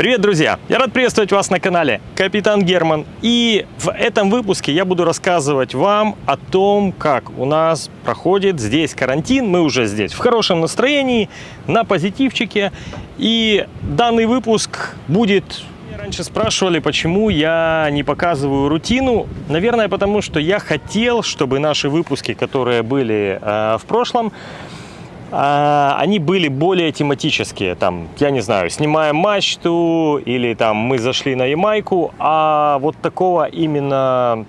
Привет, друзья! Я рад приветствовать вас на канале Капитан Герман. И в этом выпуске я буду рассказывать вам о том, как у нас проходит здесь карантин. Мы уже здесь в хорошем настроении, на позитивчике. И данный выпуск будет... Меня раньше спрашивали, почему я не показываю рутину. Наверное, потому что я хотел, чтобы наши выпуски, которые были э, в прошлом, они были более тематические. Там, я не знаю, снимаем мачту или там мы зашли на Ямайку, а вот такого именно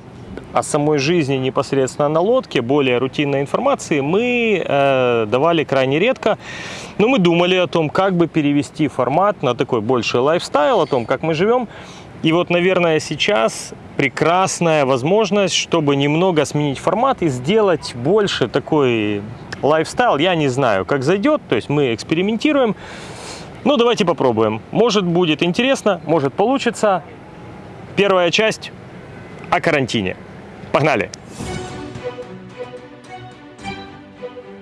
о самой жизни непосредственно на лодке, более рутинной информации мы э, давали крайне редко. Но мы думали о том, как бы перевести формат на такой больший лайфстайл, о том, как мы живем. И вот, наверное, сейчас прекрасная возможность, чтобы немного сменить формат и сделать больше такой лайфстайл, я не знаю, как зайдет, то есть мы экспериментируем. Ну, давайте попробуем. Может будет интересно, может получится. Первая часть о карантине. Погнали!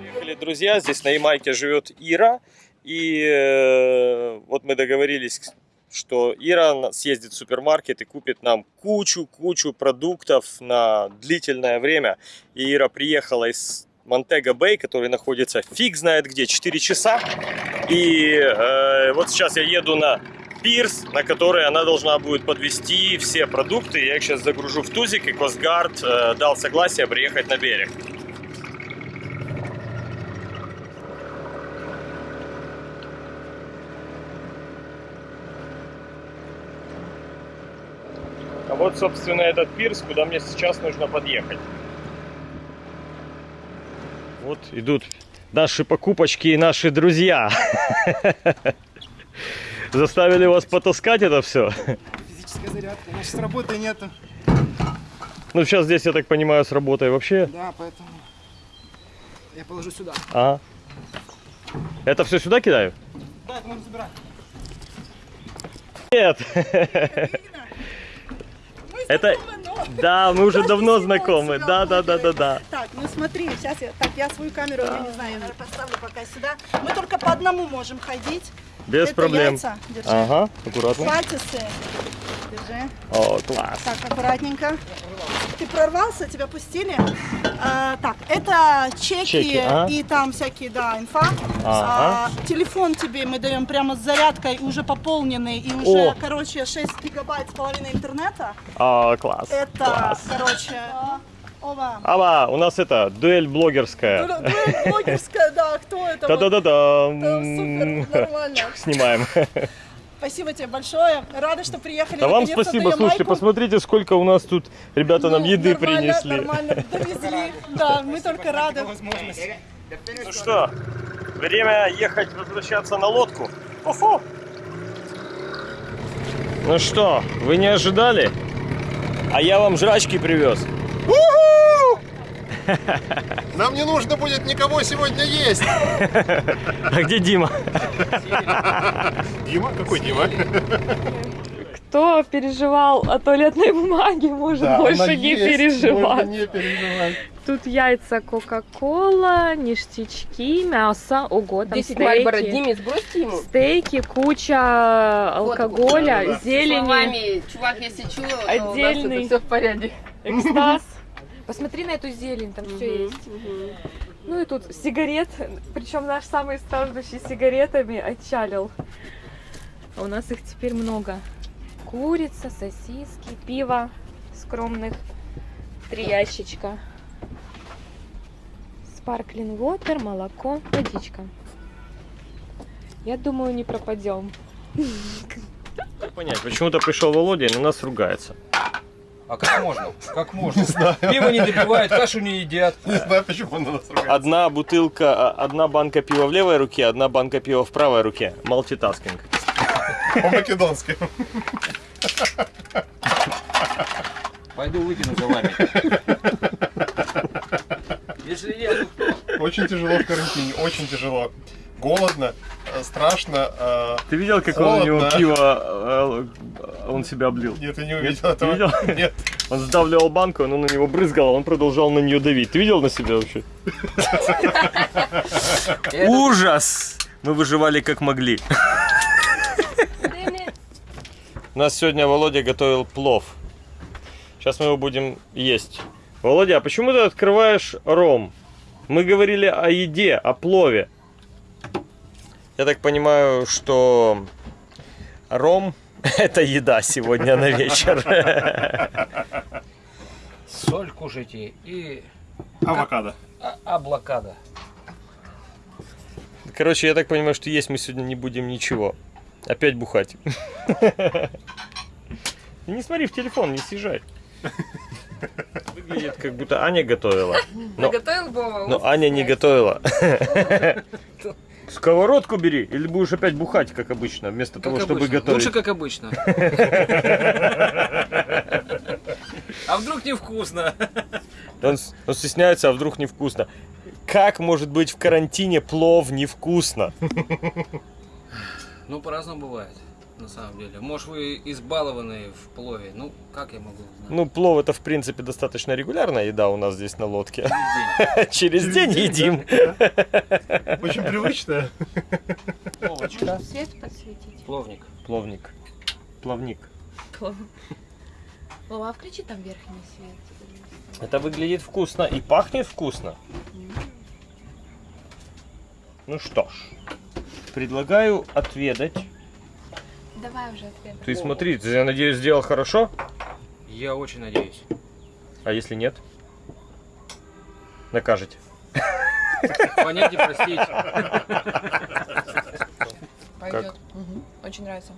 Приехали друзья, здесь на Ямайке живет Ира. И э, вот мы договорились, что Ира съездит в супермаркет и купит нам кучу-кучу продуктов на длительное время. И Ира приехала из Монтега Бэй, который находится фиг знает где, 4 часа. И э, вот сейчас я еду на пирс, на который она должна будет подвести все продукты. Я их сейчас загружу в тузик, и Косгард э, дал согласие приехать на берег. А вот, собственно, этот пирс, куда мне сейчас нужно подъехать. Вот идут наши покупочки и наши друзья. Заставили вас потаскать это все? Физическая зарядка. У нас сейчас работы нету. Ну, сейчас здесь, я так понимаю, с работой вообще. Да, поэтому я положу сюда. Ага. Это все сюда кидаю? Да, это можно забирать. Нет. Это... Да, мы уже давно знакомы. Да, да, да, да, да. Так, ну смотри, сейчас я, так, я свою камеру, я не знаю, я, наверное, поставлю пока сюда. Мы только по одному можем ходить. Без проблем. Ага, аккуратно. Пальцы. Держи. О, класс. Так, аккуратненько. Ты прорвался, тебя пустили. А, так, это чеки, Чеки, ага. и там всякие, да, инфа. Ага. А, телефон тебе мы даем прямо с зарядкой, уже пополненный, и уже, О. короче, 6 гигабайт с половиной интернета. О, класс. Это, Класс. короче. Ава, у нас это дуэль блогерская. Дура блогерская, да, кто это? Да-да-да-да. Да, супер, нормально. Снимаем. Спасибо тебе большое. Рада, что приехали. Да вам спасибо, слушайте, Ямайку. посмотрите, сколько у нас тут ребята нам Ну, еды нормально, принесли. Нормально, довезли. Да, мы только рады. Ну что, время ехать возвращаться на лодку. Хо-хо. Ну что, вы не ожидали? А я вам жрачки привез. Нам не нужно будет никого сегодня есть. А где Дима? Дима? Какой Дима? Кто переживал о туалетной бумаге, может Да, больше не есть, переживать. можно не переживать. Тут яйца Кока-Кола, ништячки, мясо, ого, там 10 Мальборо стейки. Диме, сбросьте ему. Стейки, куча алкоголя, Вот, зелени, Словами, чувак, если то Отдельный. у нас все в порядке. экстаз. Посмотри на эту зелень, там все есть. Ну и тут сигарет, причем наш самый страждущий сигаретами отчалил. А у нас их теперь много. Курица, сосиски, пиво скромных, три ящичка. Sparkling water, молоко, водичка. Я думаю, не пропадем. Как понять, почему-то пришел Володя и на нас ругается. А как можно? Как можно? знаю. Пиво не допивают, кашу не едят. Не знаю, почему он на нас ругается. Одна бутылка, а, одна банка пива в левой руке, одна банка пива в правой руке. Multitasking. По-македонски. Пойду выкину за вами. Если нет, то кто? Очень тяжело в карантине, очень тяжело. Голодно, э, страшно. э, Ты видел, как он у него Холодно. пиво, э, он себя облил? Нет, я не увидел Ты этого. видел? Нет. Он сдавливал банку, она на него брызгала, он продолжал на нее давить. Ты видел на себя вообще? Ужас! Мы выживали как могли. У нас сегодня Володя готовил плов. Сейчас мы его будем есть. Володя, а почему ты открываешь ром? Мы говорили о еде, о плове. Я так понимаю, что ром это еда сегодня на вечер. Соль кушайте и Авокадо. а- облакада. Короче, я так понимаю, что есть мы сегодня не будем ничего. Опять бухать. Не смотри в телефон, не съезжай. Выглядит, как будто Аня готовила. Но, Готовил Вова? но Аня не готовила. Сковородку бери, или будешь опять бухать, как обычно, вместо того, чтобы готовить. Лучше как обычно. А вдруг невкусно? Он, он стесняется, а вдруг невкусно. Как может быть в карантине плов невкусно? Ну, по-разному бывает, на самом деле. Может, вы избалованные в плове. Ну, как я могу знать? Ну, плов это, в принципе, достаточно регулярная еда у нас здесь на лодке. Через день. Через день едим. Очень привычно. Пловочка. Свет подсветить. Пловник. Пловник. Плавник. Вова, а включи там верхний свет. Это выглядит вкусно и пахнет вкусно. Ну что ж, предлагаю отведать. Давай уже ответ. Ты смотри, ты, я надеюсь, сделал хорошо? Я очень надеюсь. А если нет? Накажете. Понять и простить. Пойдет. Очень нравится.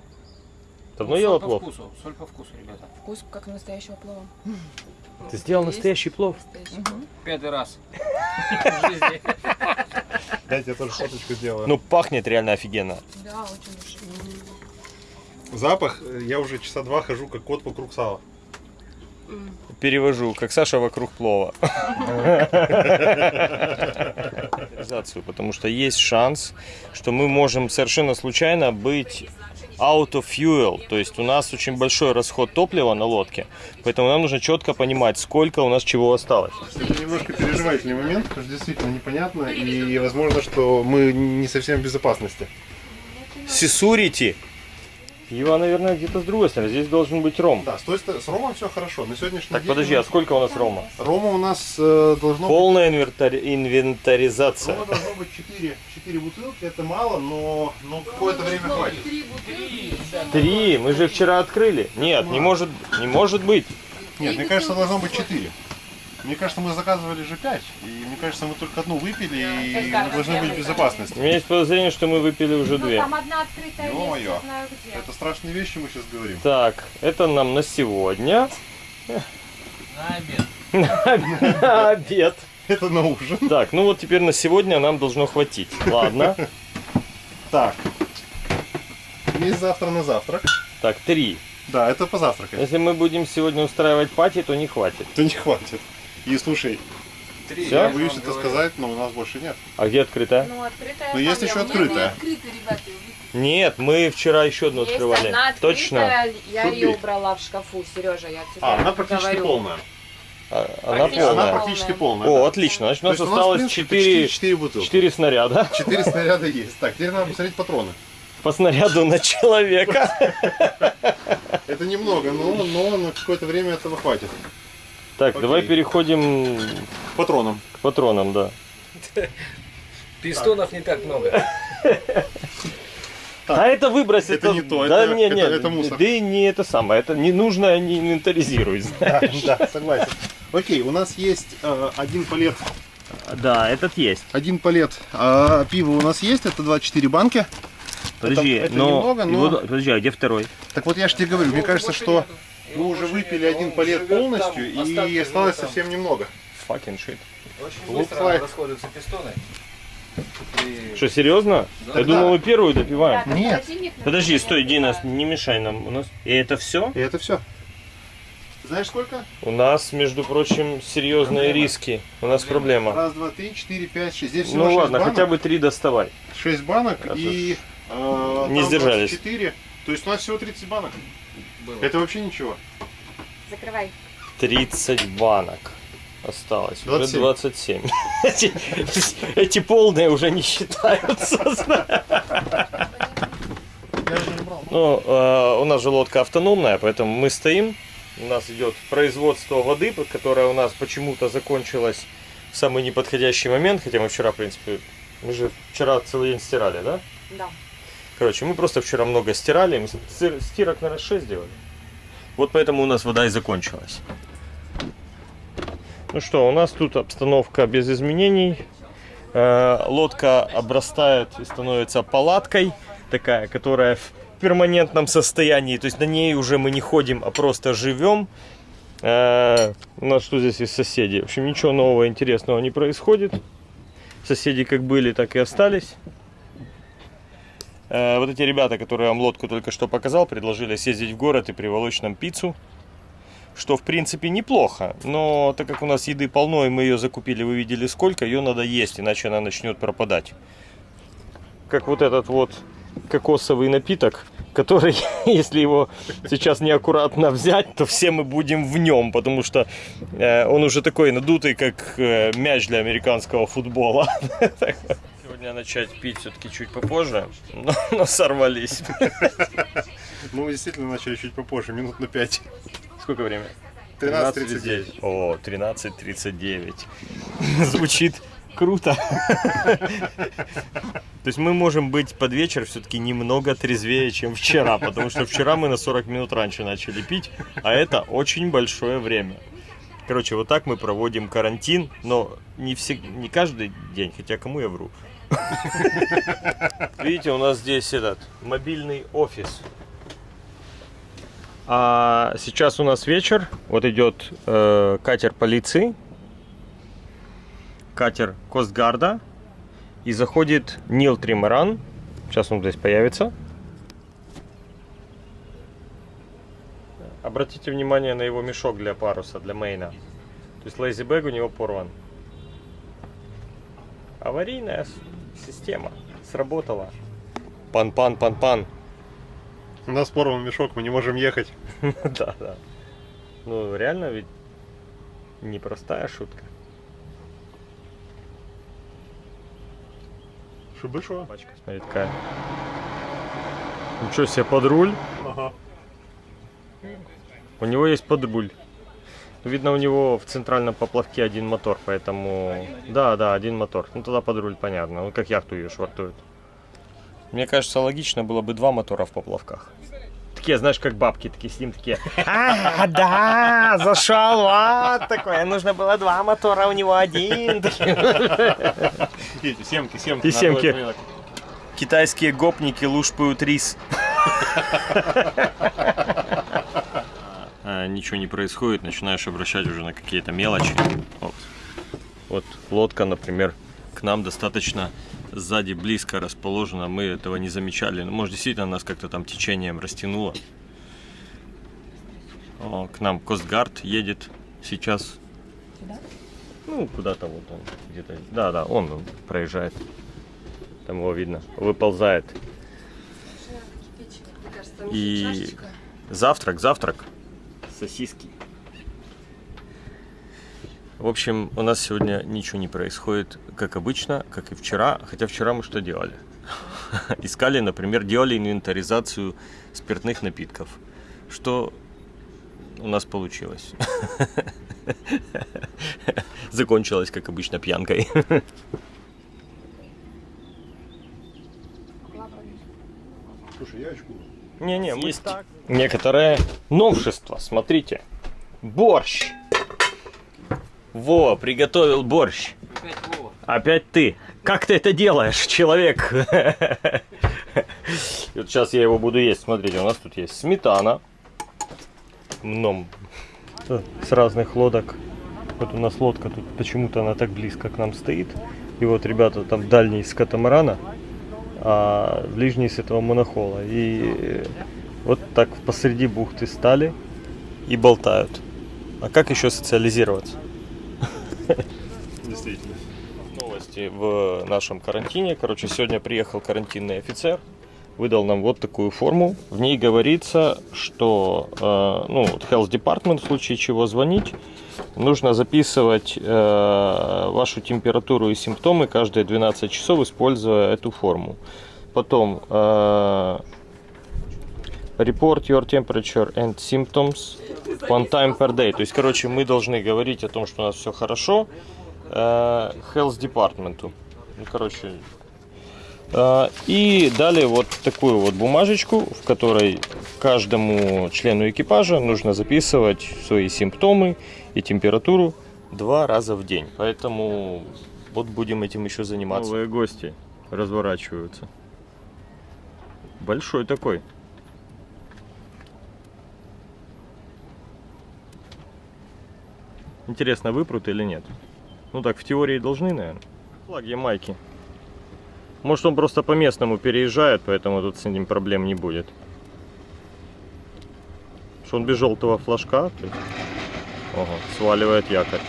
Давно Ну, ела соль по плов? вкусу. Соль по вкусу, ребята. Вкус как настоящего плова. Ты сделал Есть. настоящий плов? Пятый раз. Дайте я тоже фоточку сделаю. Ну, пахнет реально офигенно. Да, очень. Запах, я уже часа два хожу, как кот вокруг сала. Перевожу, как Саша вокруг плова. Потому что есть шанс, что мы можем совершенно случайно быть out of fuel. То есть у нас очень большой расход топлива на лодке. Поэтому нам нужно четко понимать, сколько у нас чего осталось. Это немножко переживательный момент, потому что действительно непонятно, и возможно, что мы не совсем в безопасности. Сисурити. Его, наверное, где-то с другой стороны. Здесь должен быть ром. Да, с, той стороны- с Ромом все хорошо. На сегодняшний Так, день подожди, а сколько у нас рома? Рома у нас э, должно быть Полная инвентарь- инвентаризация. Рома должно быть 4, 4 бутылки, это мало, но, но какое-то время хватит. Три, мы же вчера открыли. Нет, не может, не может быть. Нет, мне кажется, должно быть 4. Мне кажется, мы заказывали же 5, и мне кажется, мы только одну выпили, и мы должны быть в безопасности. У меня есть подозрение, что мы выпили уже две. одна открытая Ё-моё. знаю где. Это страшные вещи мы сейчас говорим. Так, это нам на сегодня. На обед. На обед. Это на ужин. Так, ну вот теперь на сегодня нам должно хватить. Ладно. Так. Есть завтра на завтрак. Так, три. Да, это позавтракать. Если мы будем сегодня устраивать пати, то не хватит. То не хватит. И слушай, Три. Я боюсь это говорю. сказать, но у нас больше нет. А где открытая? Ну, открытая. Но есть еще открытая. Нет, мы вчера еще одну Есть открывали. одна Точно. открытая, я Тут ее убрала в шкафу, Сережа, я тебе А, она практически говорю. полная. А, Она Практически Она полная. практически полная. О, да. отлично. Значит, у нас есть у нас, в осталось принципе, 4, почти 4 бутылки. 4 снаряда 4 снаряда есть. Так, теперь надо посмотреть патроны. по снаряду на человека. Это немного, но, но на какое-то время этого хватит. Так, давай Окей. переходим К патронам. к патронам, да. Пистонов не так много. А это выбрось, Это это, не то, да, это- не, это- не, это мусор. Да и не это самое, это не нужно, не инвентаризируй. Да, да, согласен. Окей, у нас есть э, один палет. Да, этот есть. Один палет а, пива у нас есть, это 24 банки. Подожди, это но, немного, но- его- подожди, а где второй? Так вот я же тебе говорю, мне кажется, что мы уже выпили один палет полностью и осталось совсем немного. Fucking shit. Очень Looks быстро like. расходуются пистоны. И- Что, серьезно? Я Тогда- думал, мы первую допиваем. Нет. Подожди, стой, Дина, не мешай нам. У нас... И это все? И это все. Знаешь сколько? У нас, между прочим, серьезные риски. У нас проблема. Раз, два, три, четыре, пять, шесть. Здесь всего Ну шесть ладно, банок. хотя бы три доставай. 6 банок А и э, не там сдержались. 24. То есть у нас всего 30 банок. Было. Это вообще ничего. Закрывай. 30 банок осталось. Уже 27. 27. Эти, эти полные уже не считаются. Ну, э, у нас же лодка автономная, поэтому мы стоим. У нас идет производство воды, которое у нас почему-то закончилось в самый неподходящий момент. Хотя мы вчера, в принципе, мы же вчера целый день стирали, да? Да. Короче, мы просто вчера много стирали. Мы стир- стирок, наверное, 6 делали. Вот поэтому у нас вода и закончилась. Ну что, у нас тут обстановка без изменений. Э, Лодка обрастает и становится палаткой, такая, которая в перманентном состоянии. То есть на ней уже мы не ходим, а просто живем. Э, У нас что здесь есть соседи? В общем, ничего нового интересного не происходит. Соседи как были, так и остались. Э, Вот эти ребята, которые вам лодку только что показал, предложили съездить в город и приволочь нам пиццу. Что, в принципе, неплохо. Но так как у нас еды полно, и мы ее закупили, вы видели сколько, ее надо есть, иначе она начнет пропадать. Как вот этот вот кокосовый напиток, который, если его сейчас неаккуратно взять, то все мы будем в нем, потому что э, он уже такой надутый, как э, мяч для американского футбола. Сегодня начать пить все-таки чуть попозже, но, но сорвались. Ну, мы действительно начали чуть попозже, минут на 5. Сколько время? 13.39. О, 13.39. Звучит круто. То есть мы можем быть под вечер все-таки немного трезвее, чем вчера, потому что вчера мы на 40 минут раньше начали пить, а это очень большое время. Короче, вот так мы проводим карантин, но не, всег... не каждый день, хотя кому я вру. Видите, у нас здесь этот мобильный офис. А сейчас у нас вечер. Вот идет э, катер полиции, катер Костгарда. И заходит Нил Тримаран. Сейчас он здесь появится. Обратите внимание на его мешок для паруса, для мейна. То есть лейзибэг у него порван. Аварийная система. Сработала. Пан-пан, пан-пан. У нас порван мешок, мы не можем ехать. Да, да. Ну, реально ведь непростая шутка. Шибы шо? Пачка, смотри, такая. Ничего себе, под руль. Ага. У него есть подруль. Видно, у него в центральном поплавке один мотор, поэтому... Да, да, один мотор. Ну, тогда подруль понятно. Ну, как яхту ее швартуют. Мне кажется, логично было бы два мотора в поплавках. Такие, знаешь, как бабки, такие сидим, такие, а, да, зашел, вот такое, нужно было два мотора, у него один. Эти семки, семки. И семки. Китайские гопники лушпают рис. А, Ничего не происходит, начинаешь обращать уже на какие-то мелочи. Вот. Вот лодка, например, к нам достаточно сзади близко расположена, мы этого не замечали. Ну, может, действительно нас как-то там течением растянуло. О, к нам Костгард едет сейчас. Ну, куда-то вот он где-то. Да, да, он, он проезжает. Там его видно. Выползает. И завтрак, завтрак. Сосиски. В общем, у нас сегодня ничего не происходит, как обычно, как и вчера. Хотя вчера мы что делали? Искали, например, делали инвентаризацию спиртных напитков. Что у нас получилось? Закончилось, как обычно, пьянкой. Слушай, я очку. Не-не, есть некоторое новшество. Смотрите. Борщ. Во, приготовил борщ. Опять Вова. Опять ты. Как ты это делаешь, человек? Вот сейчас я его буду есть. Смотрите, у нас тут есть сметана. Мном. С разных лодок. Вот у нас лодка тут почему-то она так близко к нам стоит. И вот ребята там дальний с катамарана, а ближний с этого монохола. И вот так посреди бухты стали и болтают. А как еще социализироваться? Действительно. Новости в нашем карантине. Короче, сегодня приехал карантинный офицер, выдал нам вот такую форму. В ней говорится, что э, ну, Health Department, в случае чего звонить, нужно записывать э, вашу температуру и симптомы каждые 12 часов, используя эту форму. Потом э, Report your temperature and symptoms one time per day. То есть, короче, мы должны говорить о том, что у нас все хорошо э, health департаменту. Ну, короче, э, и далее вот такую вот бумажечку, в которой каждому члену экипажа нужно записывать свои симптомы и температуру два раза в день. Поэтому вот будем этим еще заниматься. Новые гости разворачиваются. Большой такой. Интересно, выпрут или нет? Ну так, в теории должны, наверное. Флаги майки. Может он просто по местному переезжает, поэтому тут с ним проблем не будет. Что он без желтого флажка? то есть- Ого, сваливает якорь.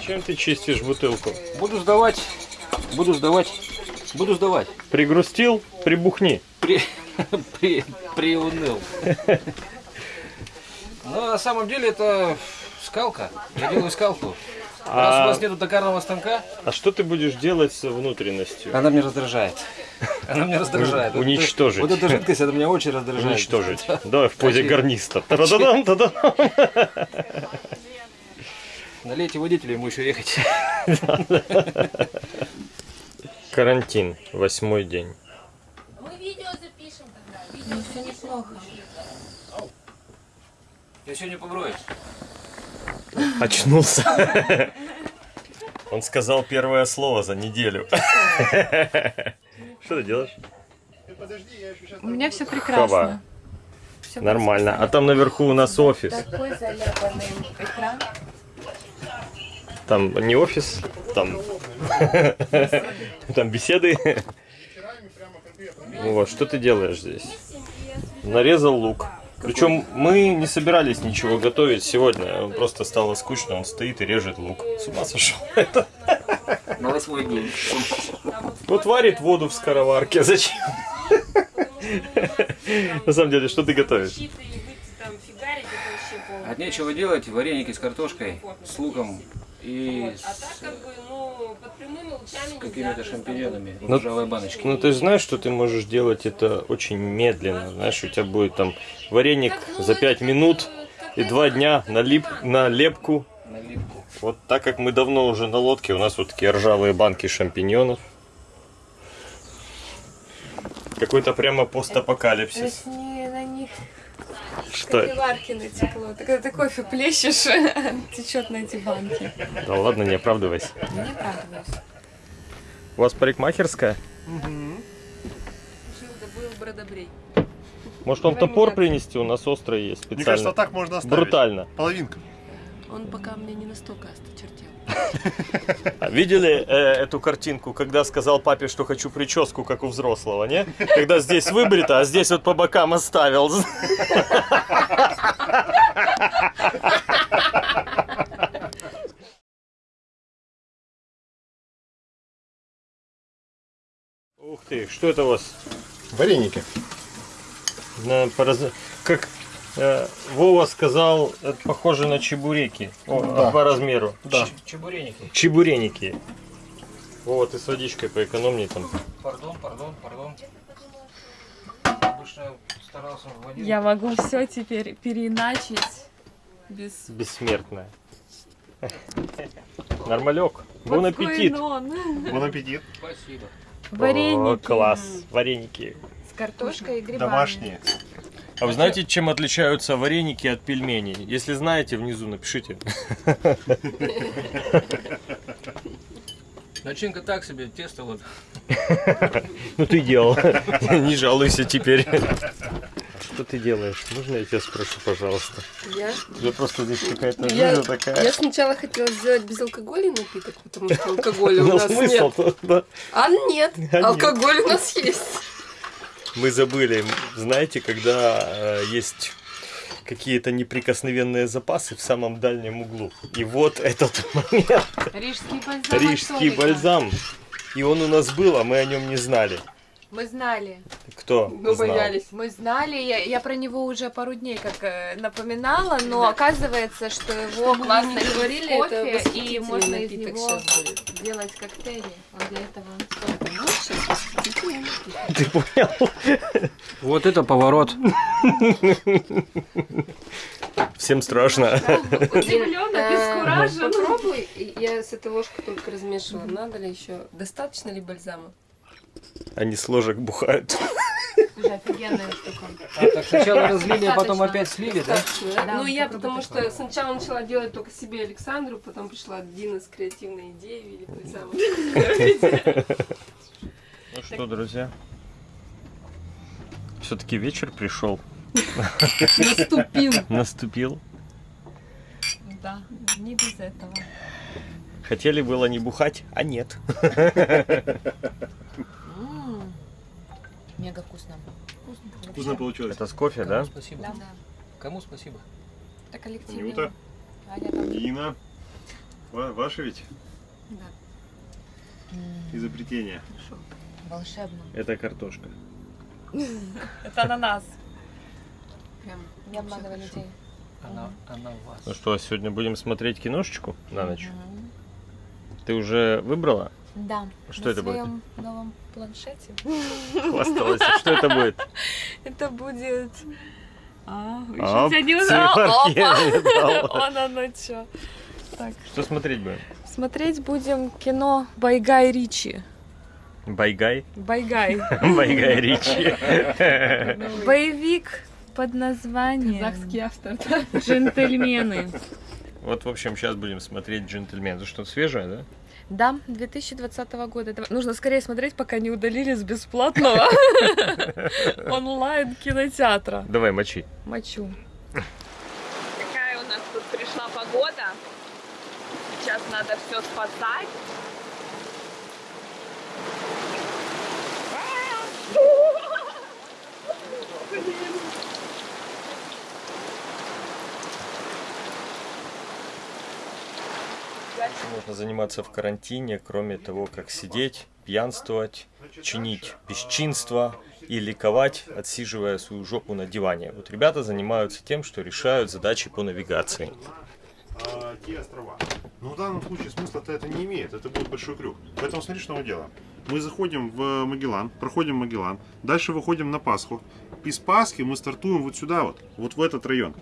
Чем ты чистишь бутылку? Буду сдавать, буду сдавать, буду сдавать. Пригрустил, прибухни. При, при, приуныл. Но на самом деле это скалка. Я делаю скалку. Раз у А, вас нету токарного станка, а что ты будешь делать с внутренностью? она меня раздражает. Она меня раздражает. Уничтожить. Вот эта жидкость, это меня очень раздражает. Уничтожить. Давай в позе гарниста. Та-да-дам, та-да. Налейте водителя, ему еще ехать. Карантин. Восьмой день. Я сегодня поброюсь. Очнулся. Он сказал первое слово за неделю. Что ты делаешь? У меня все прекрасно. Нормально. А там наверху у нас офис. Такой заляпанный экран. Там не офис, там, там беседы. Вот, что ты делаешь здесь? Нарезал лук. Причем мы не собирались ничего готовить сегодня. Просто стало скучно, он стоит и режет лук. С ума сошел. На восьмой день. Вот варит воду в скороварке. Зачем? На самом деле, что ты готовишь? От нечего делать, вареники с картошкой, с луком и А с лучами какими-то шампиньонами в Ну, ржавой баночке. Ну, ты знаешь, что ты можешь делать это очень медленно. Знаешь, у тебя будет там вареник за 5 минут и два дня на, лип, на лепку. Наливку. Вот так как мы давно уже на лодке, у нас вот такие ржавые банки шампиньонов. Какой-то прямо постапокалипсис. Не, на них Что это? кофеварки натекло. Так когда ты кофе плещешь, течет на эти банки. Да ладно, не оправдывайся. Не оправдываюсь. У вас парикмахерская? был бродобрей. Может вам топор принести? У нас острый есть Мне кажется, специально. так можно оставить. Брутально. Половинка. Он пока мне не настолько осточертел. А Видели э, эту картинку, когда сказал папе, что хочу прическу, как у взрослого, не? Когда здесь выбрито, а здесь вот по бокам оставил. Ух ты, что это у вас? Вареники. Как э, Вова сказал, это похоже на чебуреки О, Да. по размеру. Да. Чебуреники. Чебуреники. Вова, ты с водичкой поэкономней там. Пардон, пардон, пардон. Обычно старался в воде. Я могу все теперь переиначить без... Бессмертная. Нормалек. Бон аппетит. Бон аппетит. Спасибо. Вареники. О, класс. Вареники. С картошкой и грибами. Домашние. А вы знаете, чем отличаются вареники от пельменей? Если знаете, внизу напишите. Начинка так себе, тесто вот. Ну ты делал. Не жалуйся теперь. Что ты делаешь? Можно я тебя спрошу, пожалуйста? Я, У тебя просто здесь какая-то я, жизнь такая. я сначала хотела сделать безалкогольный напиток, потому что алкоголя у Но нас смысл нет. А нет, алкоголь у нас есть. Мы забыли, знаете, когда э, есть какие-то неприкосновенные запасы в самом дальнем углу. И вот этот момент. Рижский бальзам. Рижский бальзам. И он у нас был, а мы о нем не знали. Мы знали. Кто Мы знал? боялись. Мы знали, я, я про него уже пару дней как э, напоминала, но оказывается, что его Что классно говорили, в это кофе, и можно из него делать коктейли. Он для этого сейчас, сейчас. Ты понял? Вот это поворот. Всем страшно. Удивленно, Э, обескуражен. Попробуй. Я с этой ложкой только размешивала. Надо ли еще? Достаточно ли бальзама? Они с ложек бухают. Уже офигенная штука. А, так сначала разлили, а потом опять слили, да? Да? Ну, я потому что сначала начала делать только себе Александру, потом пришла Дина с креативной идеей виде бальзама. Ну что, друзья? Все-таки вечер пришел, Наступил. наступил. Да, не без этого. Хотели было не бухать, а нет. Мега вкусно. Вкусно получилось. Это с кофе, Кому да? спасибо? Да. Кому спасибо? Это коллективно. Нюта, Аня там. Дина. Ва- Ваше ведь М, изобретение. Волшебно. Это картошка. Это ананас. Прям не обманывай людей. Она, она у вас. Ну что, сегодня будем смотреть киношечку на ночь? Ты уже выбрала? Да. Что на это будет? своем новом планшете. Хвасталась. Что это будет? Это будет... А, вы А, еще тебя не циферки узнала. не дала. Опа! Он оно чё. Так, Что смотреть будем? смотреть будем кино Байгай Ричи. Байгай? Байгай. Байгай Ричи. Боевик под названием автор. «Джентльмены». Вот, в общем, сейчас будем смотреть «Джентльмен». Это что-то свежее, да? Да, 2020 года. Нужно скорее смотреть, пока не удалили с бесплатного онлайн кинотеатра. Давай, мочи. Мочу. Какая у нас тут пришла погода. Сейчас надо все спасать. Можно заниматься в карантине, кроме того, как сидеть, пьянствовать, чинить бесчинство и ликовать, отсиживая свою жопу на диване. Вот ребята занимаются тем, что решают задачи по навигации. А, те острова. Но в данном случае смысла-то это не имеет. Это будет большой крюк. Поэтому смотри, что мы делаем. Мы заходим в Магеллан, проходим Магеллан, дальше выходим на Пасху. Из Пасхи мы стартуем вот сюда вот, вот в этот район.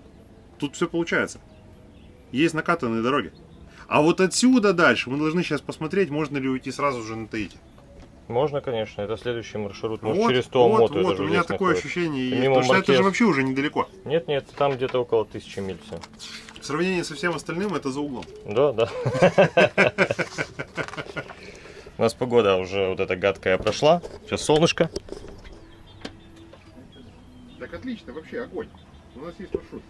Тут все получается. Есть накатанные дороги. А вот отсюда дальше мы должны сейчас посмотреть, можно ли уйти сразу же на Таити. Можно, конечно, это следующий маршрут. Может, вот, через вот, Туамоту это вот, же у меня такое находится. ощущение. Мимо Потому что это же вообще уже недалеко. Нет, нет, там где-то около тысячи миль все. В сравнении со всем остальным это за углом. Да, да. У нас погода уже вот эта гадкая прошла. Сейчас солнышко. Так отлично, вообще огонь. У нас есть маршрут.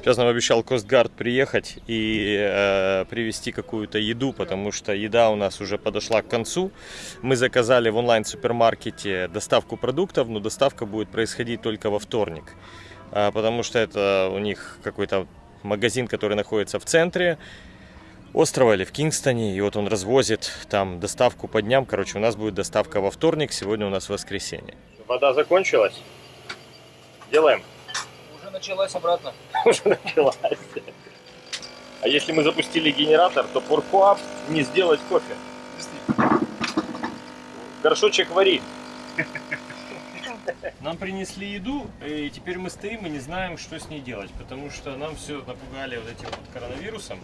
Сейчас нам обещал Костгард приехать и э, привезти какую-то еду, потому что еда у нас уже подошла к концу. Мы заказали в онлайн-супермаркете доставку продуктов, но доставка будет происходить только во вторник, А, потому что это у них какой-то магазин, который находится в центре острова или в Кингстоне, и вот он развозит там доставку по дням. Короче, у нас будет доставка во вторник, сегодня у нас воскресенье. Вода закончилась. Делаем. Уже началась обратно. уже началась. А если мы запустили генератор, то поркуап не сделать кофе. Горшочек вари. Нам принесли еду, и теперь мы стоим и не знаем, что с ней делать, потому что нам все напугали вот этим вот коронавирусом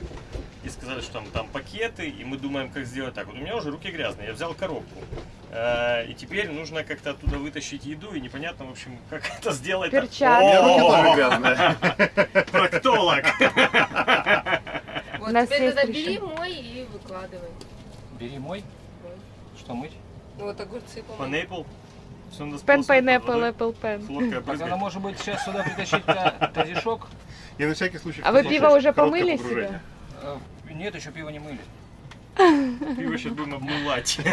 и сказали, что там, там пакеты, и мы думаем, как сделать так. Вот у меня уже руки грязные, я взял коробку, Э, и теперь нужно как-то оттуда вытащить еду, и непонятно, в общем, как это сделать. Перчатки. Проктолог. Вот теперь тогда бери мой и выкладывай. Бери мой. Что мыть? Ну вот огурцы помой. Пен, водой. apple pen. Так она может быть сейчас сюда притащить та- тазишок? И на всякий случай... А вы пиво уже помыли себе? Э, Нет, еще пиво не мыли. Пиво сейчас будем обмывать.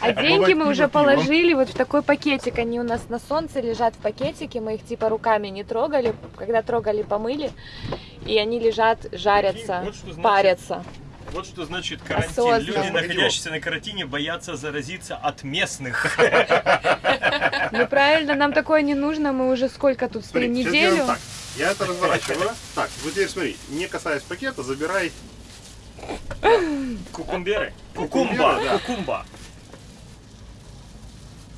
А деньги мы уже положили вот в такой пакетик. Они у нас на солнце лежат в пакетике. Мы их типа руками не трогали. Когда трогали, помыли. И они лежат, жарятся, парятся. Вот что значит карантин. Осознанно. Люди, находящиеся на карантине, боятся заразиться от местных. Ну правильно, нам такое не нужно. Мы уже сколько тут стоим? Неделю? так. Я это разворачиваю. Так, вот теперь смотри, не касаясь пакета, забирай. Кукумберы. Кукумба, Кукумба.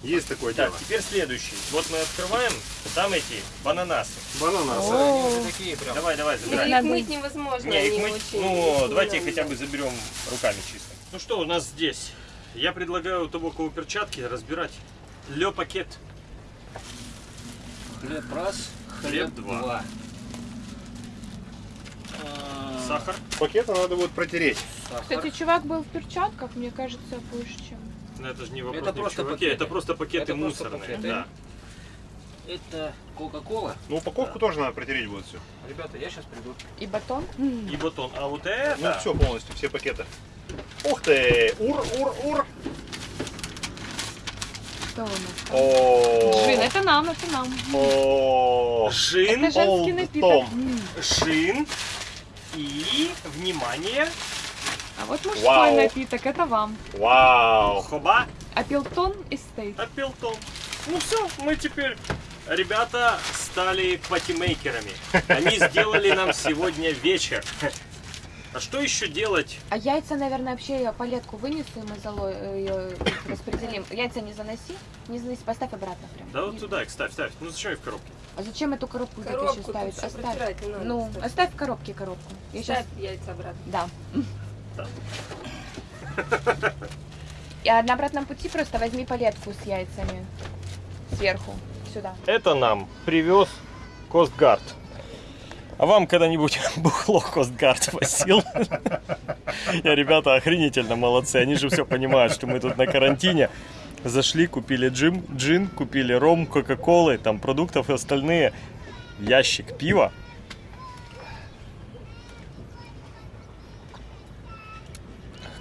Есть такое Так, дело. теперь следующий. Вот мы открываем, там эти бананасы. Бананасы. Они такие прям. Давай, давай, забирай. их мыть невозможно, Не, их они мы... очень... Ну, очень давайте хотя бы заберем руками чисто. Ну что у нас здесь? Я предлагаю у того, кого перчатки, разбирать лё пакет. Хлеб раз, Хлеб хлеб два. два. А, Сахар. Пакеты надо будет протереть. сахар. Кстати, чувак был в перчатках, мне кажется, больше, чем... Ну, это же не вопрос Это ни просто чуваке, пакеты. это просто пакеты Это просто мусорные. пакеты. Да. Это Кока-Кола. Ну, упаковку тоже надо протереть будет все. Ребята, я сейчас приду. И батон. И батон. А вот это... Ну, все полностью, все пакеты. Ух ты! Ур, ур, ур! Что у нас? О, Джин, это нам, это нам. О, Жин, Это женский напиток. Шин и, внимание, вот мужской Вау. напиток, это вам. Вау! хоба, Апилтон Эстейт. апелтон. Ну все, мы теперь, ребята, стали патимейкерами. Они сделали нам сегодня вечер. А что еще делать? А яйца, наверное, вообще я палетку вынесу, и мы зало ее распределим. Яйца не заноси, не заноси, поставь обратно прям. Да вот туда их ставь, ставь. Ну зачем их в коробке? А зачем эту коробку, еще Коробку ставить? тут всё Оставь. не надо, Ну, кстати. оставь в коробке коробку. Я сейчас... Ставь яйца обратно. Да. Да. И на обратном пути просто возьми палетку с яйцами сверху, сюда. Это нам привез Костгард. А вам когда-нибудь бухло Костгард возил? Я, ребята, охренительно молодцы. Они же все понимают, что мы тут на карантине. Зашли, купили джин, джин, купили ром, кока-колы, там продуктов и остальные. Ящик пива.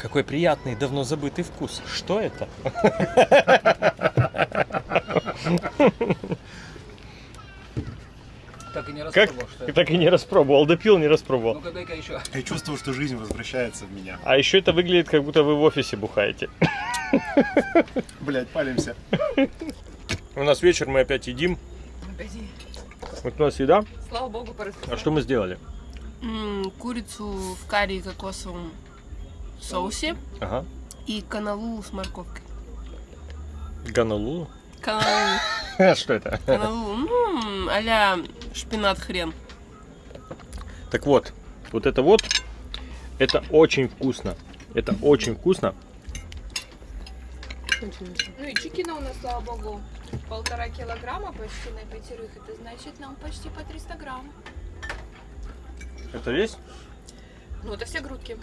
Какой приятный, давно забытый вкус. Что это? Так и не Как? распробовал, что это. Так и не распробовал. Допил, не распробовал. Ну-ка, дай-ка еще. Я чувствую, что жизнь возвращается в меня. А еще это выглядит, как будто вы в офисе бухаете. Блять, палимся. У нас вечер, мы опять едим. Вот у нас еда. Слава богу, А что мы сделали? М, Курицу в карри и кокосовом соусе Ага. и каналу с морковкой. Ганалу. Каналу, Что это? каналу, ну, а-ля шпинат хрен. Так вот, вот это вот, это очень вкусно. Это очень вкусно. Ну и чикина у нас, слава богу, полтора килограмма почти на пятерых. Это значит нам почти по 300 грамм. Это весь? Ну, это все грудки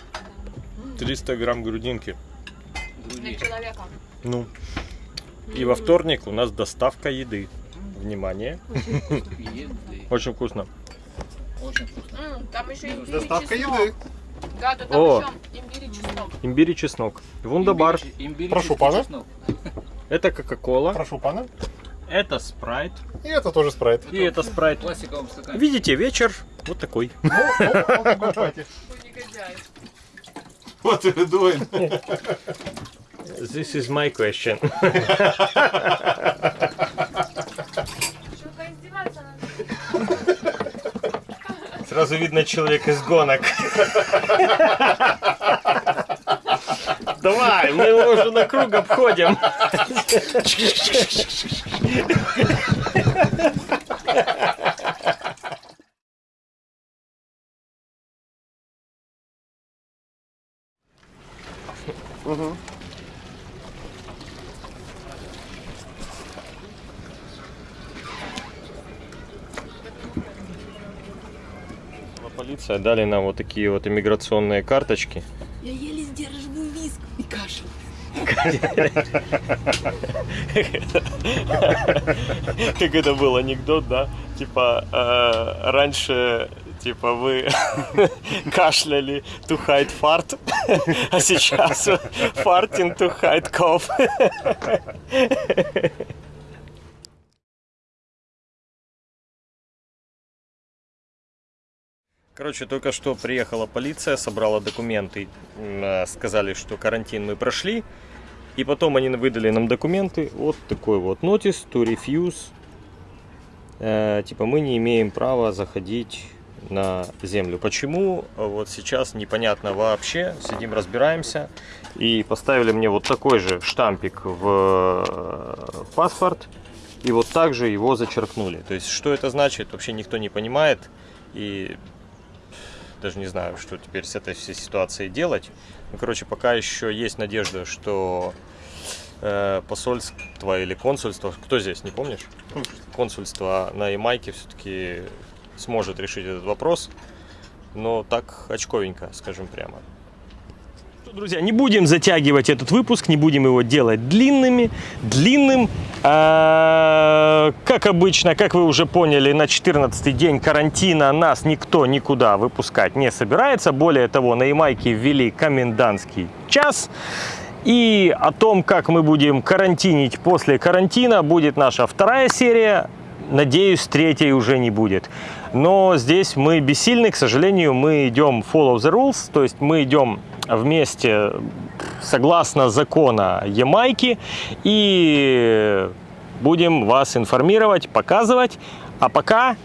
300 грамм грудинки. на человека. Ну. И во вторник у нас доставка еды. Внимание. Очень вкусно. Очень вкусно. М, там еще имбирь Доставка еды. Да, да, там О. еще имбирь и чеснок. Имбирь и чеснок. Вундабар. Прошу, пана. Это кока-кола. Прошу, пана. Это спрайт. И это тоже спрайт. И это спрайт. Видите, вечер вот такой. Ой, негодяй. Вот и доин. This is my question. Сразу видно человек из гонок. Давай, мы его уже на круг обходим. Полиция дали нам вот такие вот иммиграционные карточки. Я еле сдерживаю виск и кашель. Как это был анекдот, да? Типа, э, раньше, типа, вы кашляли to hide fart, а сейчас farting to hide cough. Короче, только что приехала полиция, собрала документы, э, сказали, что карантин мы прошли, и потом они выдали нам документы, вот такой вот notice to refuse. Э, типа мы не имеем права заходить на землю. Почему? Вот сейчас непонятно вообще. Сидим, разбираемся. И поставили мне вот такой же штампик в э, паспорт. И вот так же его зачеркнули. То есть, что это значит, вообще никто не понимает. И даже не знаю, что теперь с этой всей ситуацией делать. Ну, короче, пока еще есть надежда, что э, посольство или консульство, кто здесь, не помнишь? Консульство на Ямайке все-таки сможет решить этот вопрос, но так очковенько, скажем прямо. Друзья, не будем затягивать этот выпуск, не будем его делать длинными, длинным. А, Как обычно, как вы уже поняли, на 14 день карантина нас никто никуда выпускать не собирается. Более того, на Ямайке ввели комендантский час. И о том, как мы будем карантинить после карантина, будет наша вторая серия. Надеюсь, третьей уже не будет. Но здесь мы бессильны, к сожалению, мы идем follow the rules, то есть мы идем вместе согласно закона Ямайки и будем вас информировать, показывать. А пока